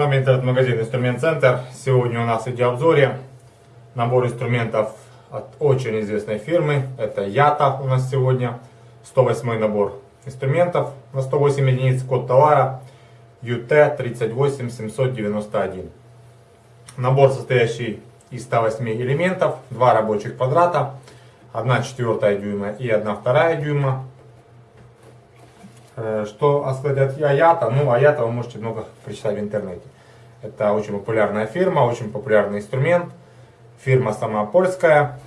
Вами интернет-магазин Инструмент Центр. Сегодня у нас в видеообзоре набор инструментов от очень известной фирмы. Это Ята у нас сегодня. 108 набор инструментов на 108 единиц. Код товара UT38791. Набор состоящий из 108 элементов, два рабочих квадрата, 1 четвертая дюйма и 1 вторая дюйма. Э, что сказать Аята? Ну, Аята вы можете много прочитать в интернете. Это очень популярная фирма, очень популярный инструмент. Фирма сама польская.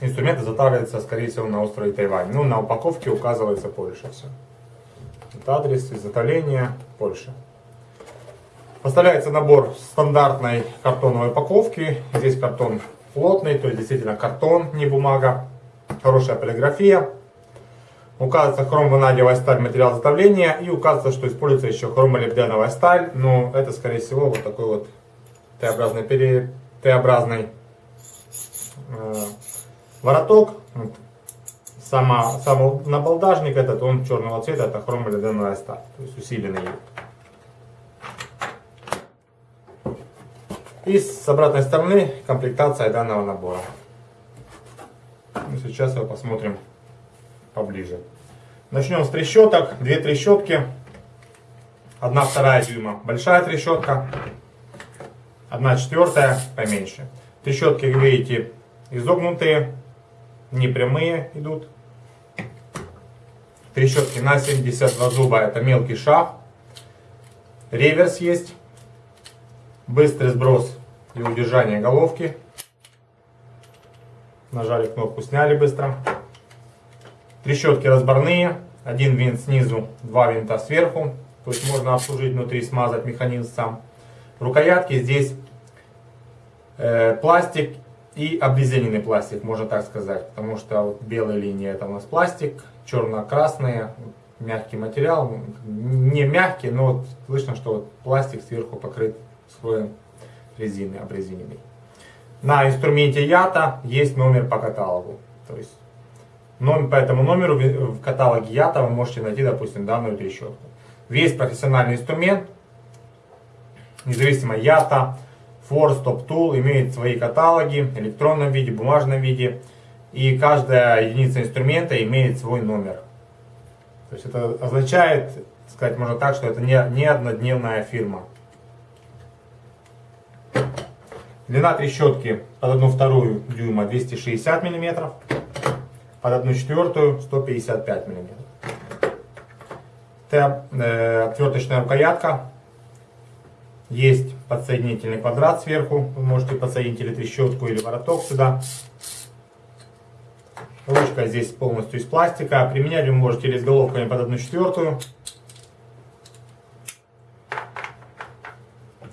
Инструмент изготавливается, скорее всего, на острове Тайвань. Ну, на упаковке указывается Польша все. Это адрес изготовления Польша. Поставляется набор стандартной картоновой упаковки. Здесь картон плотный, то есть действительно картон, не бумага. Хорошая полиграфия. Указывается хромванадиевая сталь материал изготовления и указывается, что используется еще хромолибденовая сталь, но это скорее всего вот такой вот Т-образный, пере... Т-образный э, вороток. Вот. Сама, сам набалдажник этот, он черного цвета, это хромолибденовая сталь, то есть усиленный. И с обратной стороны комплектация данного набора. Ну, сейчас его посмотрим поближе. Начнем с трещоток. Две трещотки. Одна вторая дюйма большая трещотка. Одна четвертая поменьше. Трещотки, как видите, изогнутые, не прямые идут. Трещотки на 72 зуба, это мелкий шаг. Реверс есть. Быстрый сброс и удержание головки. Нажали кнопку, сняли быстро. Трещотки разборные. Один винт снизу, два винта сверху. То есть можно обслужить внутри, смазать механизм сам. Рукоятки здесь э, пластик и обрезиненный пластик, можно так сказать. Потому что вот белая линия это у нас пластик, черно-красные, мягкий материал. Не мягкий, но вот слышно, что вот пластик сверху покрыт слоем резины обрезиненной. На инструменте ЯТА есть номер по каталогу. То есть Номер, по этому номеру в каталоге ЯТА вы можете найти, допустим, данную трещотку. Весь профессиональный инструмент, независимо ЯТА, Force, Top Tool, имеет свои каталоги в электронном виде, бумажном виде. И каждая единица инструмента имеет свой номер. То есть это означает, сказать можно так, что это не, не однодневная фирма. Длина трещотки под одну вторую дюйма 260 миллиметров под 1 четвертую 155 мм. Т, э, отверточная рукоятка. Есть подсоединительный квадрат сверху. Вы можете подсоединить или трещотку, или вороток сюда. Ручка здесь полностью из пластика. Применять вы можете или с головками под 1 четвертую.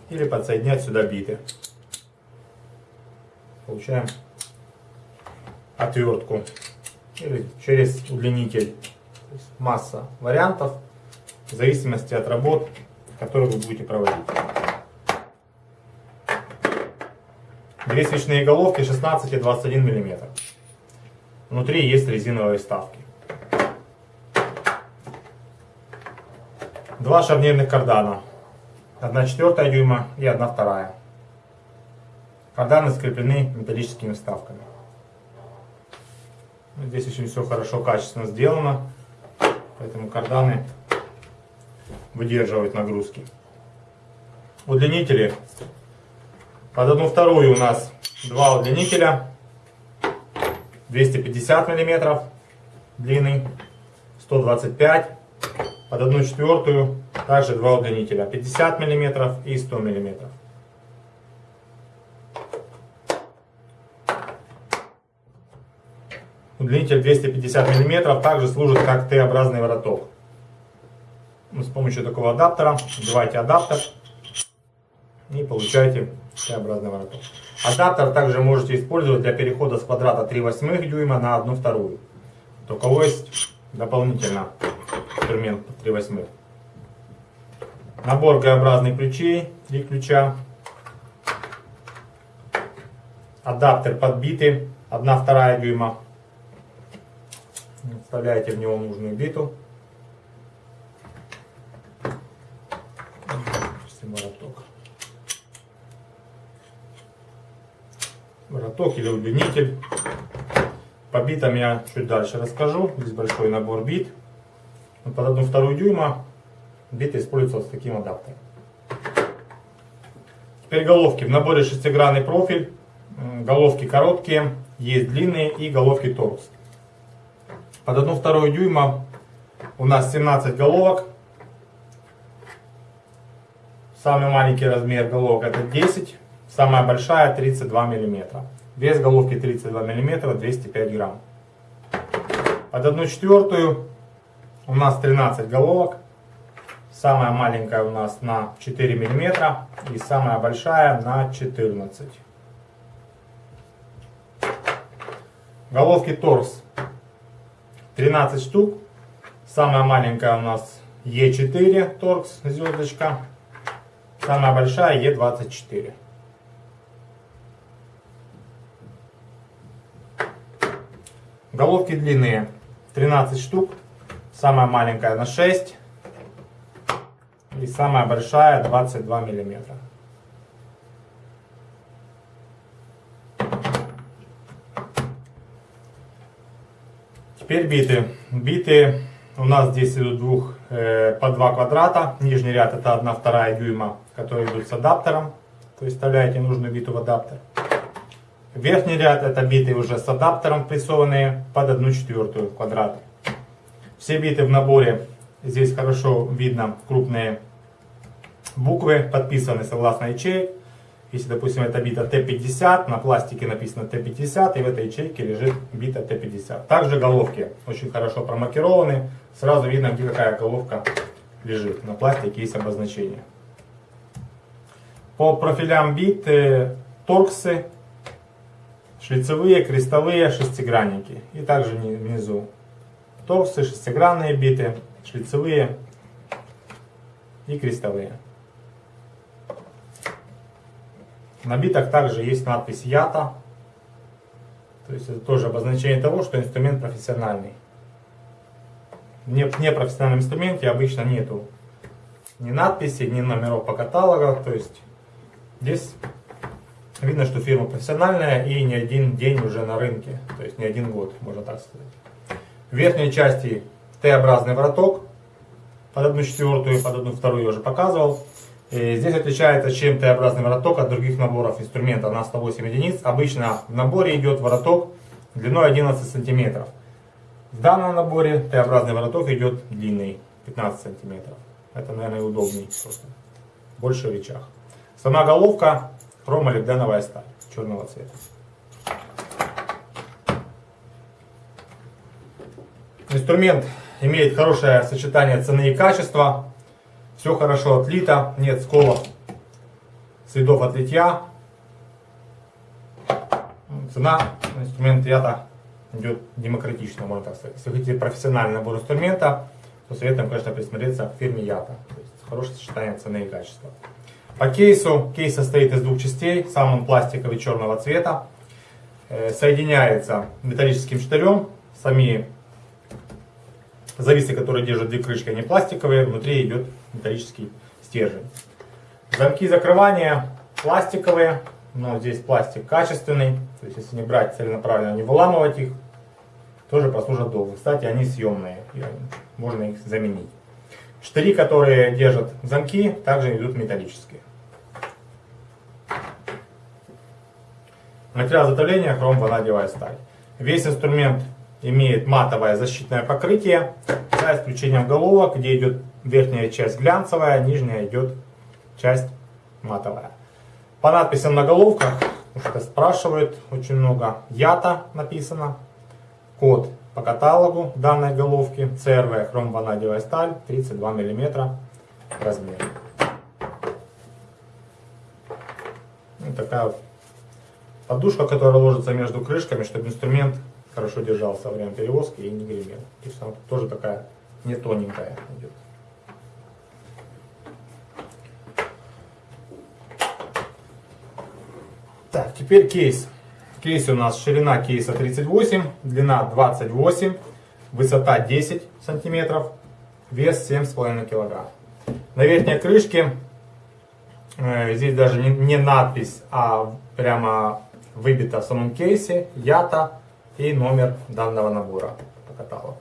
Или подсоединять сюда биты. Получаем отвертку или через удлинитель. масса вариантов в зависимости от работ, которые вы будете проводить. Две свечные головки 16 и 21 мм. Внутри есть резиновые вставки. Два шарнирных кардана. 1 четвертая дюйма и 1 вторая. Карданы скреплены металлическими вставками. Здесь очень все хорошо, качественно сделано. Поэтому карданы выдерживают нагрузки. Удлинители. Под одну вторую у нас два удлинителя. 250 миллиметров длины. 125. Под одну четвертую также два удлинителя. 50 миллиметров и 100 миллиметров. Удлинитель 250 мм также служит как Т-образный вороток. С помощью такого адаптера вбиваете адаптер и получаете Т-образный вороток. Адаптер также можете использовать для перехода с квадрата 3 восьмых дюйма на 1 вторую. У кого есть дополнительно инструмент 3 восьмых. Набор Г-образных ключей, 3 ключа. Адаптер подбитый, 1 вторая дюйма. Вставляете в него нужную биту. вороток. Вороток или удлинитель. По битам я чуть дальше расскажу. Здесь большой набор бит. Под одну вторую дюйма биты используются с таким адаптером. Теперь головки. В наборе шестигранный профиль. Головки короткие, есть длинные и головки торкс. Под одну вторую дюйма у нас 17 головок. Самый маленький размер головок это 10. Самая большая 32 мм. Вес головки 32 мм, 205 грамм. Под одну четвертую у нас 13 головок. Самая маленькая у нас на 4 мм и самая большая на 14. Головки торс 13 штук. Самая маленькая у нас Е4 торкс звездочка. Самая большая Е24. Головки длинные 13 штук. Самая маленькая на 6. И самая большая 22 миллиметра. Теперь биты. Биты у нас здесь идут двух, э, по два квадрата. Нижний ряд это 1 вторая дюйма, которые идут с адаптером. То есть вставляете нужную биту в адаптер. Верхний ряд это биты уже с адаптером прессованные под 1 четвертую квадрата. Все биты в наборе. Здесь хорошо видно крупные буквы, подписаны согласно ячеек. Если, допустим, это бита Т50, на пластике написано Т50, и в этой ячейке лежит бита Т50. Также головки очень хорошо промаркированы. Сразу видно, где какая головка лежит. На пластике есть обозначение. По профилям бит э, торксы, шлицевые, крестовые, шестигранники. И также внизу торксы, шестигранные биты, шлицевые и крестовые. На битах также есть надпись «Ята». То есть это тоже обозначение того, что инструмент профессиональный. В непрофессиональном инструменте обычно нету ни надписи, ни номеров по каталогу. То есть здесь видно, что фирма профессиональная и не один день уже на рынке. То есть не один год, можно так сказать. В верхней части Т-образный вороток под одну четвертую, под одну вторую я уже показывал. И здесь отличается чем Т-образный вороток от других наборов инструмента на 108 единиц. Обычно в наборе идет вороток длиной 11 сантиметров. В данном наборе Т-образный вороток идет длинный 15 сантиметров. Это, наверное, удобнее просто. Больше в речах. Сама головка хромолибденовая сталь черного цвета. Инструмент имеет хорошее сочетание цены и качества. Все хорошо отлито, нет сколов, следов от. Цена инструмента ята идет демократично, можно так сказать. Если хотите профессиональный набор инструмента, то советуем, конечно, присмотреться к фирме Ята. То есть хорошее сочетание цены и качества. По кейсу, кейс состоит из двух частей. Сам он пластиковый черного цвета. Э, соединяется металлическим штырем. Сами зависы, которые держат две крышки, они пластиковые. Внутри идет металлический стержень. Замки закрывания пластиковые, но здесь пластик качественный, то есть если не брать целенаправленно, не выламывать их, тоже прослужат долго. Кстати, они съемные, можно их заменить. Штыри, которые держат замки, также идут металлические. Материал затопления хром-ванадиевая сталь. Весь инструмент имеет матовое защитное покрытие, за исключением головок, где идет верхняя часть глянцевая, нижняя идет часть матовая. По надписям на головках, что спрашивают очень много, ЯТА написано, код по каталогу данной головки, CRV хромванадиевая сталь, 32 мм размер. Такая подушка, которая ложится между крышками, чтобы инструмент хорошо держался во время перевозки и не гремел. То есть она тоже такая не тоненькая идет. Так, теперь кейс. Кейс у нас ширина кейса 38, длина 28, высота 10 сантиметров, вес 7,5 килограмм. На верхней крышке Э, Здесь даже не, не надпись, а прямо выбито в самом кейсе ята и номер данного набора по каталогу.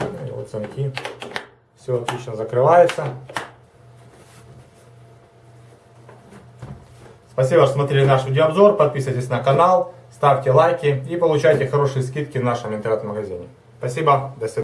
И вот замки. Все отлично закрывается. Спасибо, что смотрели наш видеообзор. Подписывайтесь на канал, ставьте лайки и получайте хорошие скидки в нашем интернет-магазине. Спасибо, до свидания.